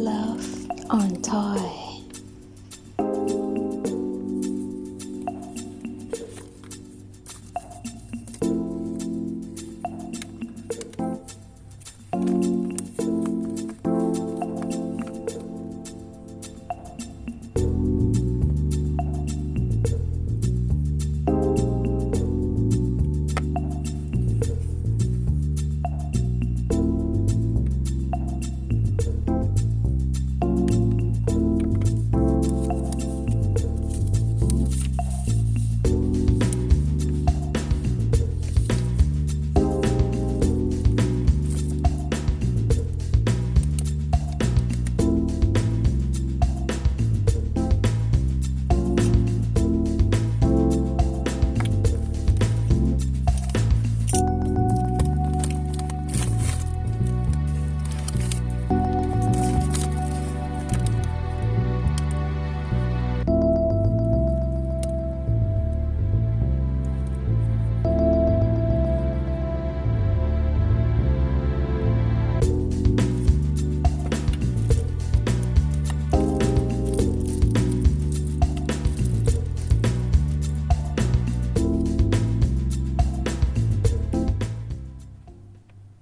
Love on Toy.